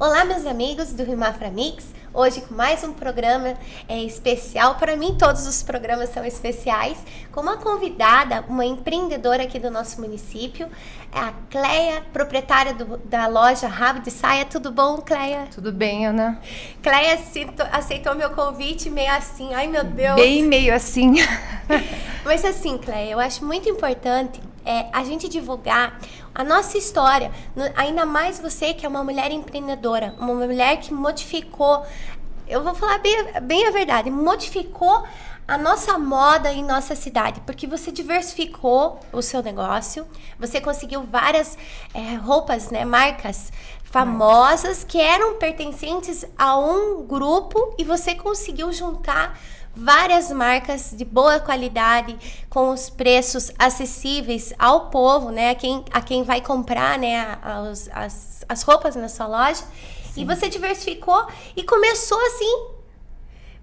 Olá, meus amigos do Rimafra Mix. Hoje com mais um programa é, especial. Para mim, todos os programas são especiais. Com uma convidada, uma empreendedora aqui do nosso município, a Cleia, proprietária do, da loja Rabo de Saia. Tudo bom, Cleia? Tudo bem, Ana. Cleia aceitou meu convite meio assim. Ai, meu Deus. Bem meio assim. Mas assim, Cleia, eu acho muito importante é, a gente divulgar a nossa história, ainda mais você que é uma mulher empreendedora, uma mulher que modificou, eu vou falar bem, bem a verdade, modificou a nossa moda em nossa cidade, porque você diversificou o seu negócio, você conseguiu várias é, roupas, né, marcas famosas que eram pertencentes a um grupo e você conseguiu juntar várias marcas de boa qualidade, com os preços acessíveis ao povo, né? A quem, a quem vai comprar né? As, as, as roupas na sua loja. Sim. E você diversificou e começou assim.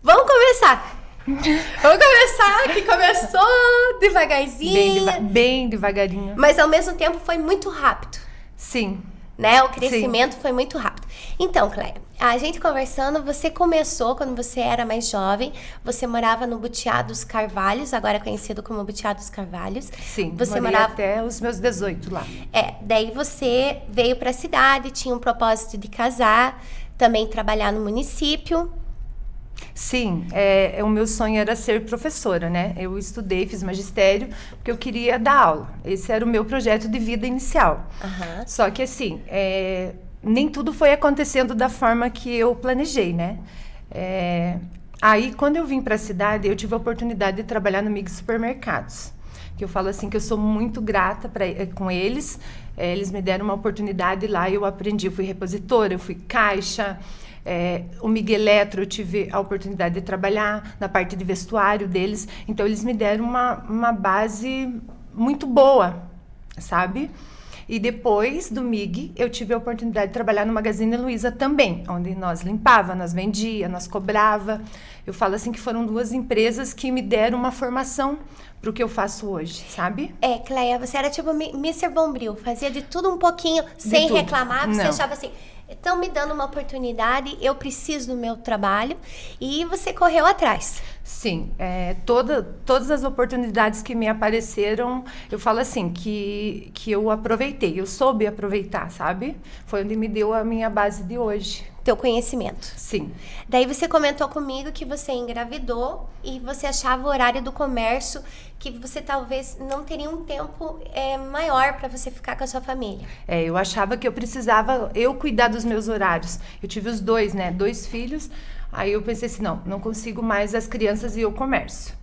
Vamos começar! Vamos começar, que começou devagarzinho. Bem, deva bem devagarinho. Mas ao mesmo tempo foi muito rápido. Sim. Né? O crescimento Sim. foi muito rápido. Então, Cleia, a gente conversando, você começou quando você era mais jovem, você morava no Butiá dos Carvalhos, agora conhecido como Butiá dos Carvalhos. Sim, você morava até os meus 18 lá. É, daí você veio para a cidade, tinha um propósito de casar, também trabalhar no município. Sim, é, é, o meu sonho era ser professora, né? Eu estudei, fiz magistério, porque eu queria dar aula. Esse era o meu projeto de vida inicial. Uhum. Só que assim, é, nem tudo foi acontecendo da forma que eu planejei, né? É, aí, quando eu vim para a cidade, eu tive a oportunidade de trabalhar no Mix Supermercados. Que eu falo assim que eu sou muito grata pra, eh, com eles. É, eles me deram uma oportunidade lá e eu aprendi. Eu fui repositora, eu fui caixa. É, o Miguel Eletro, eu tive a oportunidade de trabalhar na parte de vestuário deles. Então, eles me deram uma, uma base muito boa, sabe? E depois do MIG, eu tive a oportunidade de trabalhar no Magazine Luiza também, onde nós limpava, nós vendia, nós cobrava. Eu falo assim que foram duas empresas que me deram uma formação para o que eu faço hoje, sabe? É, Cleia, você era tipo Mr. Bombril, fazia de tudo um pouquinho, de sem tudo. reclamar, você Não. achava assim, estão me dando uma oportunidade, eu preciso do meu trabalho e você correu atrás. Sim, é, toda, todas as oportunidades que me apareceram, eu falo assim, que, que eu aproveitei, eu soube aproveitar, sabe? Foi onde me deu a minha base de hoje teu conhecimento. Sim. Daí você comentou comigo que você engravidou e você achava o horário do comércio que você talvez não teria um tempo é, maior para você ficar com a sua família. É, eu achava que eu precisava eu cuidar dos meus horários. Eu tive os dois, né? Dois filhos. Aí eu pensei assim, não, não consigo mais as crianças e o comércio.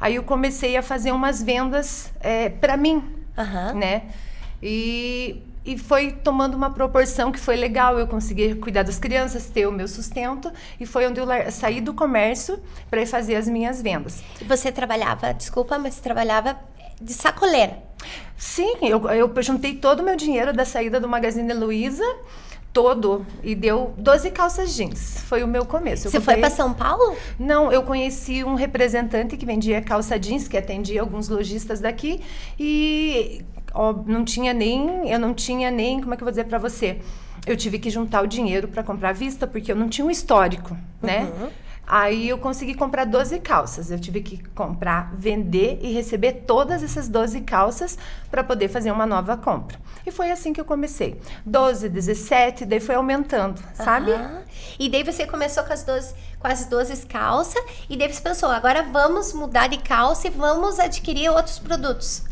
Aí eu comecei a fazer umas vendas é, para mim, uhum. né? E e foi tomando uma proporção que foi legal. Eu consegui cuidar das crianças, ter o meu sustento e foi onde eu saí do comércio para fazer as minhas vendas. Você trabalhava, desculpa, mas você trabalhava de sacoleira? Sim, eu, eu juntei todo o meu dinheiro da saída do Magazine Luiza todo e deu 12 calças jeans. Foi o meu começo. Eu Você comprei... foi para São Paulo? Não, eu conheci um representante que vendia calça jeans, que atendia alguns lojistas daqui e ó, não tinha nem, eu não tinha nem, como é que eu vou dizer para você? Eu tive que juntar o dinheiro para comprar à vista, porque eu não tinha um histórico, né? Uhum. Aí eu consegui comprar 12 calças. Eu tive que comprar, vender e receber todas essas 12 calças para poder fazer uma nova compra. E foi assim que eu comecei. 12, 17, daí foi aumentando, sabe? Uhum. E daí você começou com as 12, com as 12 calças e daí você pensou, agora vamos mudar de calça e vamos adquirir outros produtos.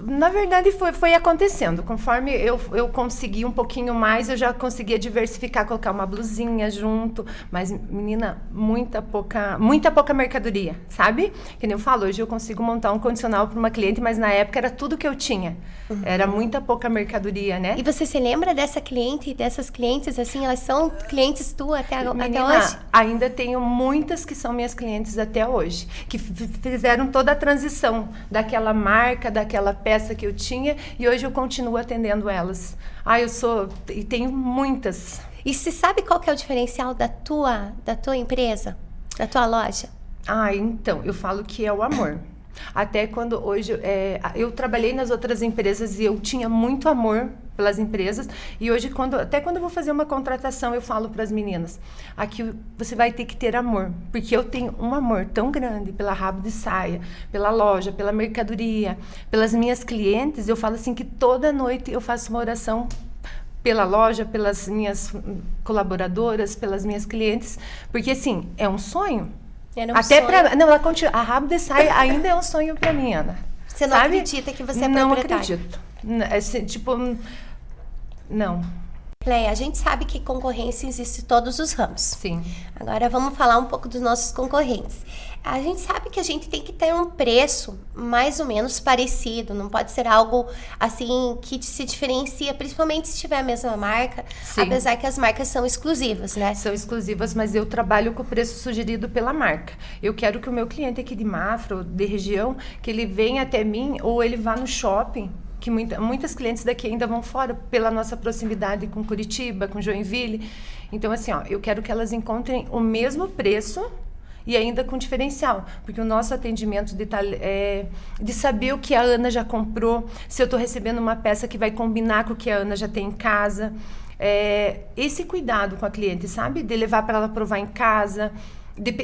Na verdade, foi, foi acontecendo. Conforme eu, eu consegui um pouquinho mais, eu já conseguia diversificar, colocar uma blusinha junto. Mas, menina, muita pouca, muita pouca mercadoria, sabe? Que nem eu falo, hoje eu consigo montar um condicional para uma cliente, mas na época era tudo que eu tinha. Uhum. Era muita pouca mercadoria, né? E você se lembra dessa cliente, dessas clientes, assim, elas são clientes tu até, menina, até hoje? Ainda tenho muitas que são minhas clientes até hoje, que fizeram toda a transição daquela marca, daquela peça que eu tinha e hoje eu continuo atendendo elas. Ah, eu sou e tenho muitas. E se sabe qual que é o diferencial da tua da tua empresa, da tua loja? Ah, então, eu falo que é o amor. Até quando hoje é, eu trabalhei nas outras empresas e eu tinha muito amor pelas empresas e hoje quando até quando eu vou fazer uma contratação eu falo para as meninas aqui você vai ter que ter amor porque eu tenho um amor tão grande pela rabo de saia pela loja pela mercadoria pelas minhas clientes eu falo assim que toda noite eu faço uma oração pela loja, pelas minhas colaboradoras, pelas minhas clientes, porque assim, é um sonho. Era um Até para não, ela continua, a rabo de saia ainda é um sonho para mim, Ana. Você não Sabe? acredita que você é Não acredito. Assim, tipo, não. Cleia, a gente sabe que concorrência existe em todos os ramos. Sim. Agora vamos falar um pouco dos nossos concorrentes. A gente sabe que a gente tem que ter um preço mais ou menos parecido, não pode ser algo assim que se diferencia, principalmente se tiver a mesma marca, Sim. apesar que as marcas são exclusivas, né? São exclusivas, mas eu trabalho com o preço sugerido pela marca. Eu quero que o meu cliente aqui de Mafra, de região, que ele venha até mim ou ele vá no shopping que muita, muitas clientes daqui ainda vão fora pela nossa proximidade com Curitiba, com Joinville. Então, assim, ó, eu quero que elas encontrem o mesmo preço e ainda com diferencial, porque o nosso atendimento de, é, de saber o que a Ana já comprou, se eu estou recebendo uma peça que vai combinar com o que a Ana já tem em casa, é, esse cuidado com a cliente, sabe? De levar para ela provar em casa,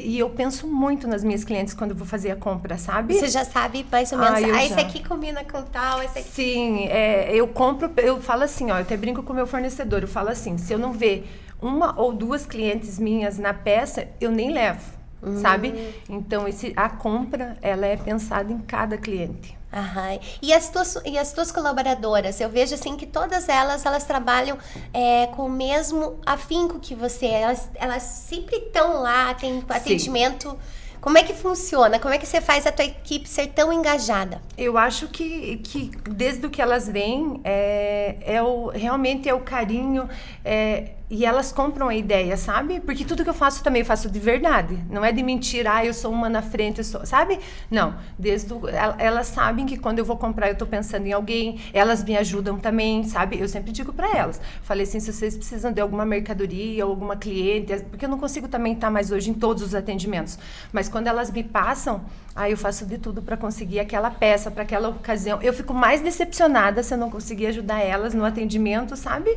e eu penso muito nas minhas clientes quando vou fazer a compra, sabe? Você já sabe mais ou menos. Ah, ah esse aqui combina com tal, esse aqui. Sim, é, eu compro, eu falo assim, ó, eu até brinco com o meu fornecedor, eu falo assim, se eu não ver uma ou duas clientes minhas na peça, eu nem levo. Hum. Sabe? Então, esse, a compra, ela é pensada em cada cliente. Aham. E as tuas e as tuas colaboradoras, eu vejo assim que todas elas elas trabalham é, com o mesmo afinco que você. Elas, elas sempre estão lá, tem atendimento. Sim. Como é que funciona? Como é que você faz a tua equipe ser tão engajada? Eu acho que, que desde o que elas vêm, é, é o, realmente é o carinho, é, e elas compram a ideia, sabe? Porque tudo que eu faço também eu faço de verdade. Não é de mentira, ah, eu sou uma na frente, eu sou, sabe? Não. Desde o, elas sabem que quando eu vou comprar eu tô pensando em alguém, elas me ajudam também, sabe? Eu sempre digo para elas. Falei assim, se vocês precisam de alguma mercadoria ou alguma cliente, porque eu não consigo também estar mais hoje em todos os atendimentos. Mas quando elas me passam, aí eu faço de tudo para conseguir aquela peça, para aquela ocasião. Eu fico mais decepcionada se eu não conseguir ajudar elas no atendimento, sabe?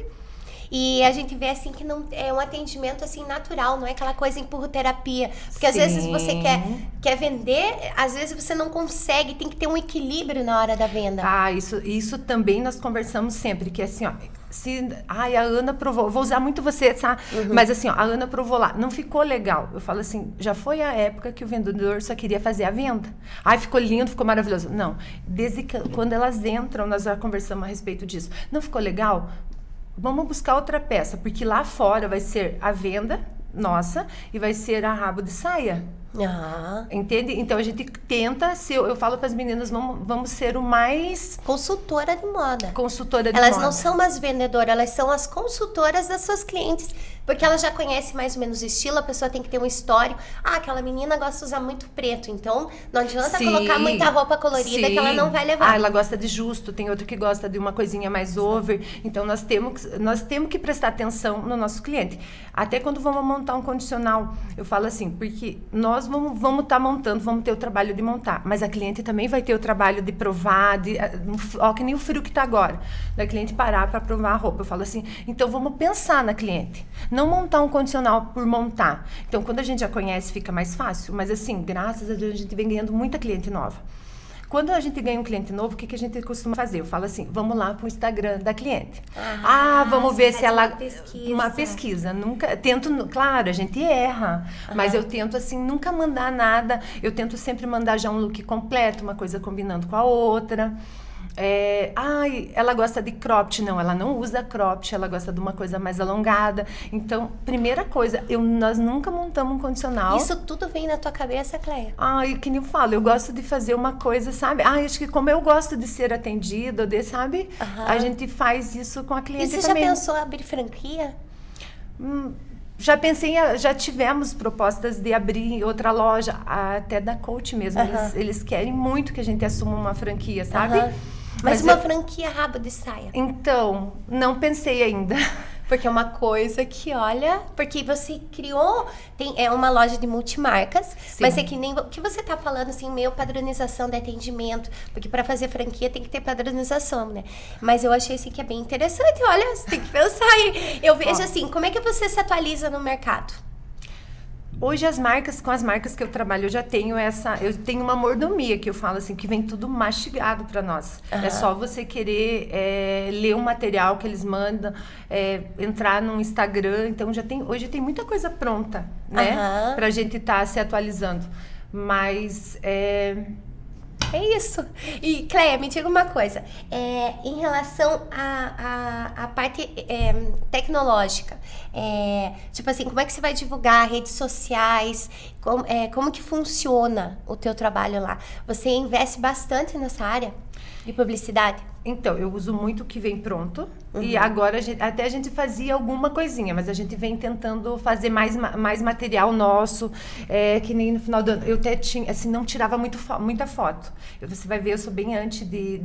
E a gente vê assim que não é um atendimento assim natural, não é aquela coisa terapia Porque Sim. às vezes você quer, quer vender, às vezes você não consegue, tem que ter um equilíbrio na hora da venda. Ah, isso, isso também nós conversamos sempre, que é assim, ó, se ai a Ana provou, vou usar muito você, tá? Uhum. Mas assim, ó, a Ana provou lá, não ficou legal. Eu falo assim, já foi a época que o vendedor só queria fazer a venda. Ai, ficou lindo, ficou maravilhoso. Não, desde que quando elas entram, nós já conversamos a respeito disso. Não ficou legal? Vamos buscar outra peça, porque lá fora vai ser a venda nossa e vai ser a rabo de saia. Uhum. Entende? Então a gente tenta ser, eu falo para as meninas, vamos, vamos ser o mais. Consultora de moda. Consultora de elas moda. Elas não são mais vendedoras, elas são as consultoras das suas clientes. Porque ela já conhece mais ou menos o estilo, a pessoa tem que ter um histórico. Ah, aquela menina gosta de usar muito preto, então não adianta sim, colocar muita roupa colorida sim. que ela não vai levar. Ah, ela gosta de justo, tem outra que gosta de uma coisinha mais over. Então nós temos, nós temos que prestar atenção no nosso cliente. Até quando vamos montar um condicional, eu falo assim, porque nós vamos estar vamos tá montando, vamos ter o trabalho de montar, mas a cliente também vai ter o trabalho de provar, de, eh, ó, que nem o frio que está agora, da cliente parar para provar a roupa. Eu falo assim, então vamos pensar na cliente não montar um condicional por montar. Então, quando a gente já conhece, fica mais fácil. Mas, assim, graças a Deus, a gente vem ganhando muita cliente nova. Quando a gente ganha um cliente novo, o que, que a gente costuma fazer? Eu falo assim, vamos lá para o Instagram da cliente. Ah, ah vamos ver se ela... Uma pesquisa. Uma pesquisa. Nunca... Tento... Claro, a gente erra. Mas eu tento, assim, nunca mandar nada. Eu tento sempre mandar já um look completo, uma coisa combinando com a outra. É, ai, ela gosta de cropped. Não, ela não usa cropped, ela gosta de uma coisa mais alongada. Então, primeira coisa, eu, nós nunca montamos um condicional. Isso tudo vem na tua cabeça, Cleia? Ai, que nem eu falo, eu gosto de fazer uma coisa, sabe? Ai, acho que como eu gosto de ser atendida, de, sabe? Uhum. A gente faz isso com a cliente e você também. já pensou em abrir franquia? Hum, já pensei, já tivemos propostas de abrir outra loja, até da coach mesmo. Uhum. Eles, eles, querem muito que a gente assuma uma franquia, sabe? Uhum. Mas, Mas uma eu... franquia rabo de saia. Então, não pensei ainda. Porque é uma coisa que, olha, porque você criou, tem, é uma loja de multimarcas, Sim. mas é que nem o que você tá falando, assim, meio padronização de atendimento, porque para fazer franquia tem que ter padronização, né? Mas eu achei assim que é bem interessante, olha, você tem que pensar aí. Eu vejo assim, como é que você se atualiza no mercado? Hoje as marcas, com as marcas que eu trabalho, eu já tenho essa, eu tenho uma mordomia que eu falo assim, que vem tudo mastigado para nós. Uhum. É só você querer é, ler o material que eles mandam, é, entrar no Instagram. Então já tem, hoje tem muita coisa pronta, né, uhum. para a gente estar tá se atualizando. Mas é, é isso. E, Cleia, me diga uma coisa. É, em relação à a, a, a, parte é, tecnológica, é, tipo assim, como é que você vai divulgar redes sociais? Como, é, como que funciona o teu trabalho lá? Você investe bastante nessa área de publicidade? Então, eu uso muito o que vem pronto. Uhum. E agora, a gente, até a gente fazia alguma coisinha, mas a gente vem tentando fazer mais, mais material nosso. É, que nem no final do ano. Eu até tinha, assim, não tirava muito, muita foto. Você vai ver, eu sou bem antes de,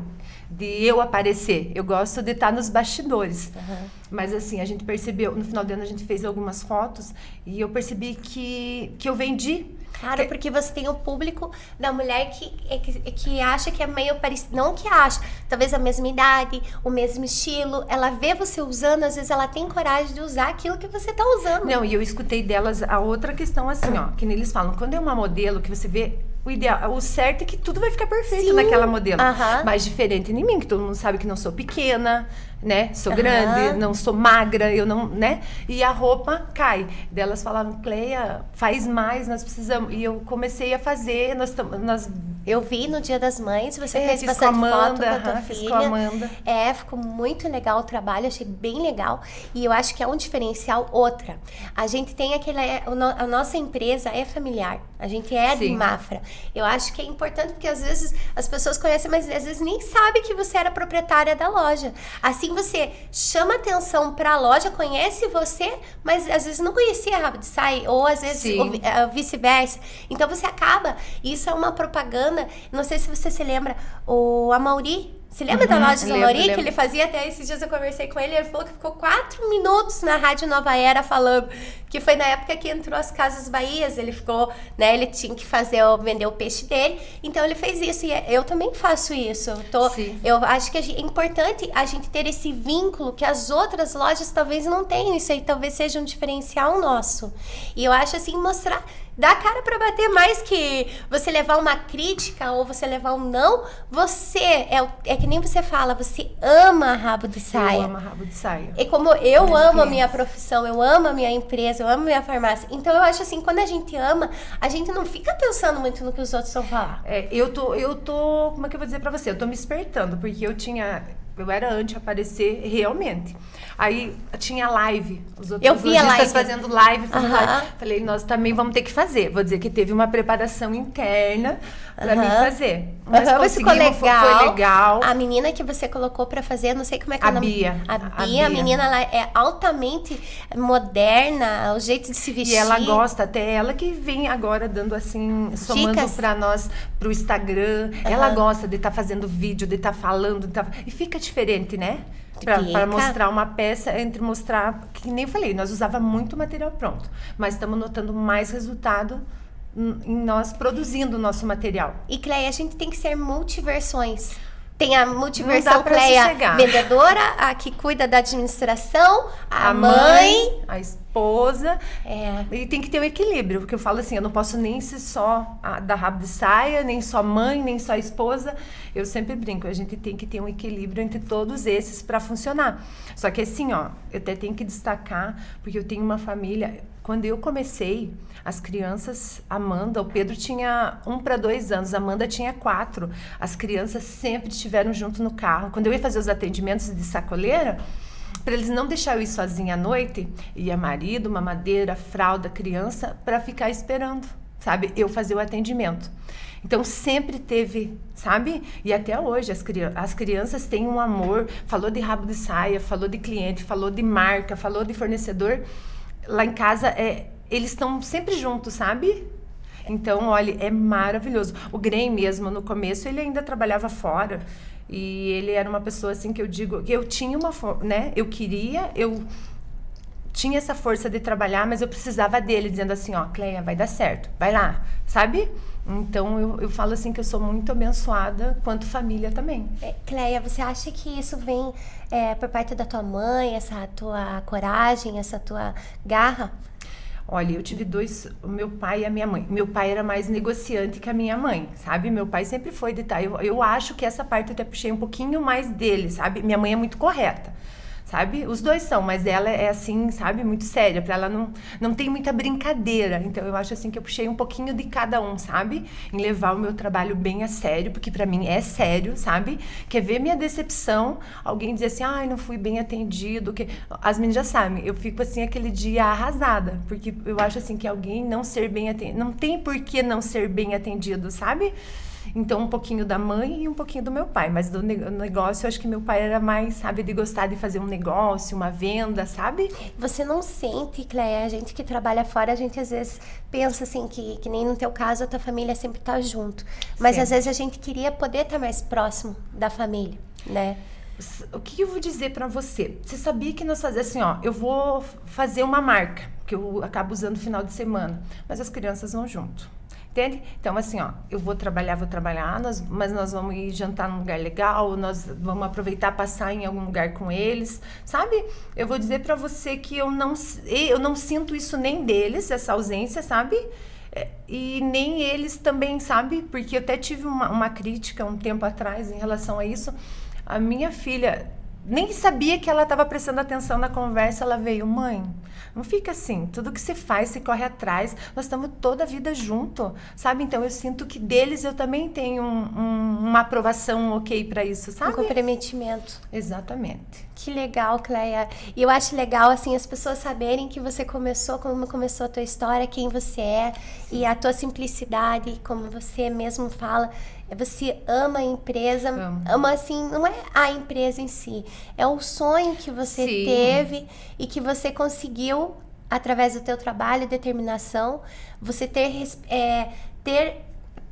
de eu aparecer. Eu gosto de estar nos bastidores. Uhum. Mas, assim, a gente percebeu, no final do ano a gente fez algumas fotos e eu percebi que, que eu vendi Claro, porque você tem o público da mulher que, é, que, que acha que é meio parecido. Não que acha, talvez a mesma idade, o mesmo estilo. Ela vê você usando, às vezes ela tem coragem de usar aquilo que você está usando. Não, e eu escutei delas a outra questão assim, ó, que eles falam, quando é uma modelo que você vê o ideal, o certo é que tudo vai ficar perfeito Sim. naquela modelo. Mas diferente de mim, que todo mundo sabe que não sou pequena, né? Sou grande, não sou magra, eu não, né? E a roupa cai. Delas falavam, Cleia, faz mais, nós precisamos. E eu comecei a fazer, nós, nós eu vi no Dia das Mães, você é, fez bastante Amanda, foto com a tua uh filha. Com a Amanda. É, ficou muito legal o trabalho, achei bem legal. E eu acho que é um diferencial outra. A gente tem aquele. A nossa empresa é familiar. A gente é Sim. de Mafra. Eu acho que é importante porque às vezes as pessoas conhecem, mas às vezes nem sabem que você era proprietária da loja. Assim você chama atenção para a loja, conhece você, mas às vezes não conhecia a Rabbit Sai, ou às vezes eh, vice-versa. Então você acaba. Isso é uma propaganda não sei se você se lembra, o Amauri você lembra uhum, da loja do Amauri que ele fazia até esses dias eu conversei com ele, ele falou que ficou quatro minutos na Rádio Nova Era falando que foi na época que entrou as Casas Bahias, ele ficou, né, ele tinha que fazer, vender o peixe dele, então ele fez isso e eu também faço isso. Eu, tô, eu acho que é importante a gente ter esse vínculo que as outras lojas talvez não tenham, isso aí talvez seja um diferencial nosso. E eu acho assim, mostrar dá cara para bater mais que você levar uma crítica ou você levar um não. Você é, é que nem você fala, você ama rabo de saia. Eu amo rabo de saia. E como eu amo a minha profissão, eu amo a minha empresa, eu amo a minha farmácia. Então eu acho assim, quando a gente ama, a gente não fica pensando muito no que os outros vão falar. É, eu tô, eu tô, como é que eu vou dizer para você? Eu tô me espertando, porque eu tinha eu era antes aparecer realmente. Aí tinha live, os outros eu vi a live. fazendo live, fazendo live. Falei, nós também vamos ter que fazer. Vou dizer que teve uma preparação interna para mim fazer. Mas uhum, ficou legal. Foi, legal. A menina que você colocou para fazer, não sei como é que a é o nome. Bia. A Bia, a Bia, a menina ela é altamente moderna, o jeito de se vestir. E ela gosta, até ela que vem agora dando assim, somando para nós pro Instagram. Ela gosta de estar tá fazendo vídeo, de estar tá falando, de tá... e fica diferente, né? Para mostrar uma peça, entre mostrar, que nem falei, nós usava muito material pronto, mas estamos notando mais resultado em nós produzindo o nosso material. E Cleia, a gente tem que ser multiversões. Tem a multiversão Cleia vendedora, a que cuida da administração, a, a mãe, mãe, a esposa. É. E tem que ter o um equilíbrio, porque eu falo assim, eu não posso nem ser só a, da rabo de saia, nem só mãe, nem só esposa. Eu sempre brinco, a gente tem que ter um equilíbrio entre todos esses para funcionar. Só que assim, ó, eu até tenho que destacar, porque eu tenho uma família. Quando eu comecei, as crianças, Amanda, o Pedro tinha um para dois anos, a Amanda tinha quatro. As crianças sempre estiveram junto no carro. Quando eu ia fazer os atendimentos de sacoleira, para eles não deixar eu ir sozinha à noite, ia marido, mamadeira, fralda, criança, para ficar esperando, sabe? Eu fazer o atendimento. Então sempre teve, sabe? E até hoje as, cri as crianças têm um amor. Falou de rabo de saia, falou de cliente, falou de marca, falou de fornecedor. Lá em casa é, eles estão sempre juntos, sabe? Então, olha, é maravilhoso. O Grey mesmo, no começo, ele ainda trabalhava fora. E ele era uma pessoa assim que eu digo, eu tinha uma, né? Eu queria, eu tinha essa força de trabalhar, mas eu precisava dele, dizendo assim, ó, Cleia, vai dar certo, vai lá, sabe? Então eu, eu falo assim que eu sou muito abençoada quanto família também. É, Cleia, você acha que isso vem é, por parte da tua mãe, essa tua coragem, essa tua garra? Olha, eu tive dois, o meu pai e a minha mãe. Meu pai era mais negociante que a minha mãe, sabe? Meu pai sempre foi de tá. Eu, eu acho que essa parte eu até puxei um pouquinho mais dele, sabe? Minha mãe é muito correta sabe? Os dois são, mas ela é assim, sabe, muito séria, para ela não não tem muita brincadeira. Então eu acho assim que eu puxei um pouquinho de cada um, sabe? Em levar o meu trabalho bem a sério, porque para mim é sério, sabe? Quer ver minha decepção, alguém dizer assim: "Ai, não fui bem atendido", que as meninas já sabem, eu fico assim aquele dia arrasada, porque eu acho assim que alguém não ser bem atendido, não tem por que não ser bem atendido, sabe? Então, um pouquinho da mãe e um pouquinho do meu pai. Mas do negócio, eu acho que meu pai era mais, sabe, de gostar de fazer um negócio, uma venda, sabe? Você não sente, Cleia, a gente que trabalha fora, a gente às vezes pensa assim, que, que nem no teu caso, a tua família sempre tá junto. Mas às vezes a gente queria poder estar tá mais próximo da família, né? O que eu vou dizer para você? Você sabia que nós fazemos assim, ó, eu vou fazer uma marca, que eu acabo usando no final de semana, mas as crianças vão junto. Entende? Então, assim, ó, eu vou trabalhar, vou trabalhar, nós, mas nós vamos ir jantar num lugar legal, nós vamos aproveitar passar em algum lugar com eles, sabe? Eu vou dizer para você que eu não, eu não sinto isso nem deles, essa ausência, sabe? É, e nem eles também, sabe? Porque eu até tive uma, uma crítica um tempo atrás em relação a isso. A minha filha nem sabia que ela estava prestando atenção na conversa, ela veio, mãe, não fica assim, tudo que se faz, se corre atrás, nós estamos toda a vida junto, sabe? Então eu sinto que deles eu também tenho um, um, uma aprovação ok para isso, sabe? Um comprometimento. Exatamente. Que legal, Cleia. E eu acho legal, assim, as pessoas saberem que você começou, como começou a tua história, quem você é, Sim. e a tua simplicidade, como você mesmo fala. Você ama a empresa, Amo. ama assim, não é a empresa em si, é o sonho que você Sim. teve e que você conseguiu através do teu trabalho e determinação, você ter, é, ter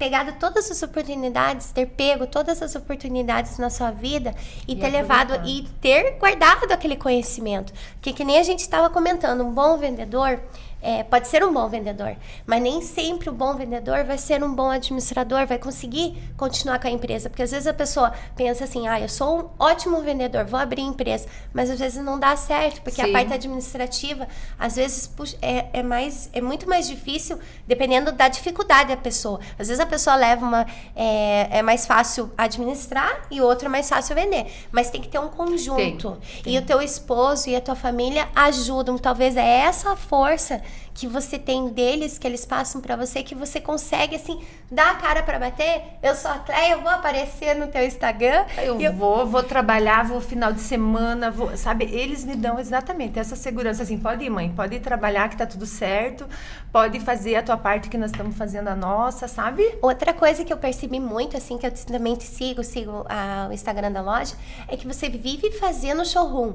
pegado todas as oportunidades, ter pego todas as oportunidades na sua vida e, e ter levado e ter guardado aquele conhecimento. Que que nem a gente estava comentando, um bom vendedor, é, pode ser um bom vendedor, mas nem sempre o bom vendedor vai ser um bom administrador, vai conseguir continuar com a empresa. Porque às vezes a pessoa pensa assim, ah, eu sou um ótimo vendedor, vou abrir empresa, mas às vezes não dá certo, porque Sim. a parte administrativa, às vezes, puxa, é, é, mais, é muito mais difícil, dependendo da dificuldade da pessoa. Às vezes a pessoa leva uma. É, é mais fácil administrar e outra é mais fácil vender. Mas tem que ter um conjunto. Tem, tem. E o teu esposo e a tua família ajudam. Talvez é essa força que você tem deles, que eles passam para você, que você consegue, assim, dar a cara para bater. Eu sou a Cleia, eu vou aparecer no teu Instagram. Eu, eu, vou, vou trabalhar, vou final de semana, vou, sabe? Eles me dão exatamente essa segurança, assim, pode ir, mãe, pode ir trabalhar que tá tudo certo, pode fazer a tua parte que nós estamos fazendo a nossa, sabe? Outra coisa que eu percebi muito, assim, que eu também te sigo, sigo a, o Instagram da loja, é que você vive fazendo showroom.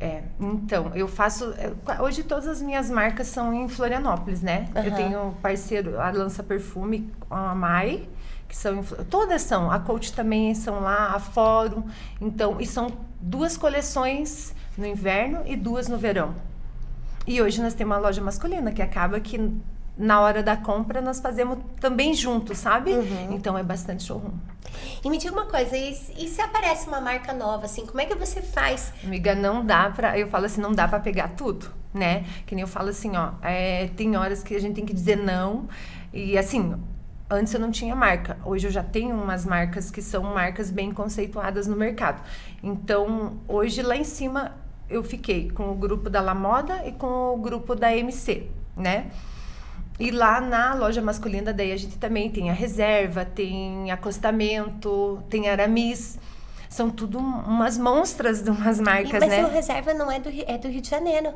É, então, eu faço. É, hoje todas as minhas marcas são em Florianópolis, né? Uhum. Eu tenho parceiro, a Lança Perfume a Mai, que são. Todas são. A Coach também são lá, a Fórum. Então, e são duas coleções no inverno e duas no verão. E hoje nós temos uma loja masculina, que acaba que na hora da compra nós fazemos também juntos, sabe? Uhum. Então é bastante showroom. E me diga uma coisa, e, e, se aparece uma marca nova, assim, como é que você faz? Amiga, não dá pra. Eu falo assim, não dá para pegar tudo, né? Que nem eu falo assim, ó, é, tem horas que a gente tem que dizer não. E assim, antes eu não tinha marca. Hoje eu já tenho umas marcas que são marcas bem conceituadas no mercado. Então, hoje lá em cima eu fiquei com o grupo da La Moda e com o grupo da MC, né? E lá na loja masculina, daí a gente também tem a reserva, tem acostamento, tem aramis são tudo umas monstras de umas marcas, mas né? Mas o reserva não é do, é do Rio de Janeiro.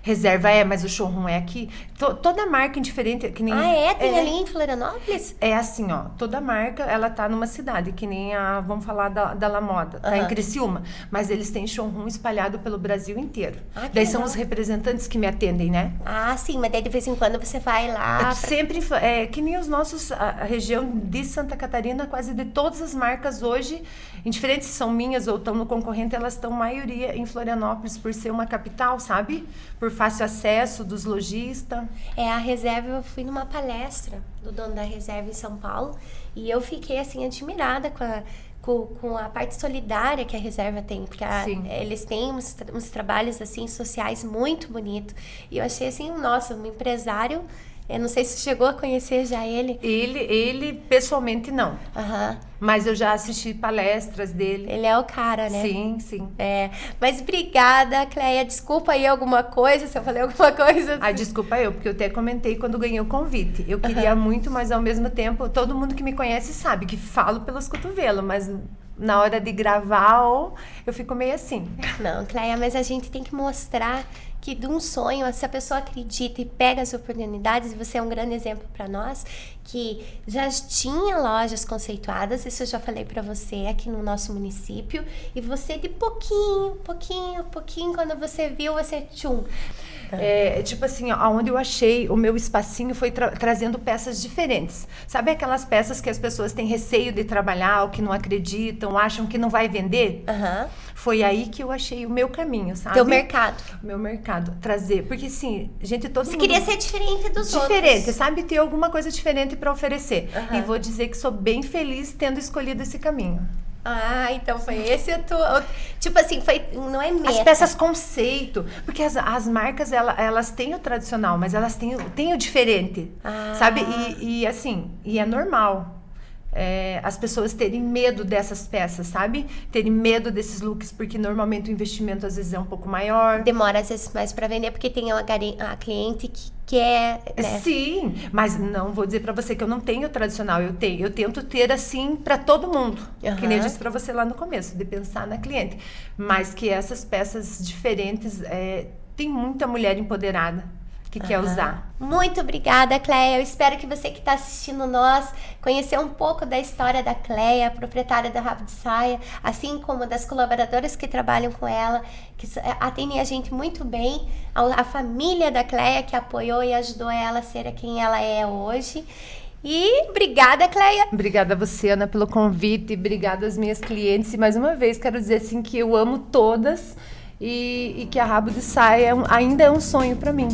Reserva é, mas o showroom é aqui. T toda marca indiferente, que nem... Ah, é? Tem é, ali em Florianópolis? É assim, ó. Toda marca, ela tá numa cidade, que nem a, vamos falar da, da La Moda, tá em Criciúma. Mas eles têm showroom espalhado pelo Brasil inteiro. Ah, daí legal. são os representantes que me atendem, né? Ah, sim. Mas daí de vez em quando você vai lá... Pra... Sempre, é, que nem os nossos... A, a região de Santa Catarina, quase de todas as marcas hoje, em diferentes são minhas ou estão no concorrente, elas estão maioria em Florianópolis por ser uma capital, sabe? Por fácil acesso dos lojistas. É, a reserva, eu fui numa palestra do dono da reserva em São Paulo e eu fiquei assim admirada com a com, a parte solidária que a reserva tem, porque a, eles têm uns, uns trabalhos assim sociais muito bonitos. E eu achei assim, nossa, um empresário eu não sei se chegou a conhecer já ele. Ele, ele pessoalmente não. Uhum. Mas eu já assisti palestras dele. Ele é o cara, né? Sim, sim. É. Mas obrigada, Cleia. Desculpa aí alguma coisa, se eu falei alguma coisa. Ah, desculpa eu, porque eu até comentei quando ganhei o convite. Eu queria uhum. muito, mas ao mesmo tempo, todo mundo que me conhece sabe que falo pelos cotovelos, mas na hora de gravar, eu fico meio assim. Não, Cleia, mas a gente tem que mostrar que de um sonho, se a pessoa acredita e pega as oportunidades, você é um grande exemplo para nós, que já tinha lojas conceituadas, isso eu já falei para você aqui no nosso município, e você de pouquinho, pouquinho, pouquinho, quando você viu, você tchum. É, tipo assim, aonde eu achei o meu espacinho foi tra trazendo peças diferentes. Sabe aquelas peças que as pessoas têm receio de trabalhar, ou que não acreditam, acham que não vai vender? Uhum. Foi aí que eu achei o meu caminho, sabe? Teu mercado. Meu mercado. Trazer. Porque, assim, gente, todo Você mundo... queria ser diferente dos diferente, outros. Diferente, sabe? Ter alguma coisa diferente para oferecer. Uhum. E vou dizer que sou bem feliz tendo escolhido esse caminho. Ah, então foi esse o tua. Tipo assim, foi. Não é meta. As peças conceito. Porque as, as marcas, elas, elas têm o tradicional, mas elas têm, têm o diferente. Ah. Sabe? E, e assim, e é normal é, as pessoas terem medo dessas peças, sabe? Terem medo desses looks, porque normalmente o investimento às vezes é um pouco maior. Demora às vezes mais para vender, porque tem a, a cliente que quer. Né? Sim, mas não vou dizer para você que eu não tenho tradicional, eu tenho, eu tento ter assim para todo mundo. Uhum. Que nem eu disse para você lá no começo, de pensar na cliente. Mas que essas peças diferentes, é, tem muita mulher empoderada que uhum. quer usar. Muito obrigada, Cleia. Eu espero que você que está assistindo nós conhecer um pouco da história da Cleia, proprietária da Rabo de Saia, assim como das colaboradoras que trabalham com ela, que atendem a gente muito bem, a, a família da Cleia que apoiou e ajudou ela a ser quem ela é hoje. E obrigada, Cleia. Obrigada a você, Ana, pelo convite. Obrigada às minhas clientes. E mais uma vez, quero dizer assim que eu amo todas e, e que a Rabo de Saia é ainda é um sonho para mim.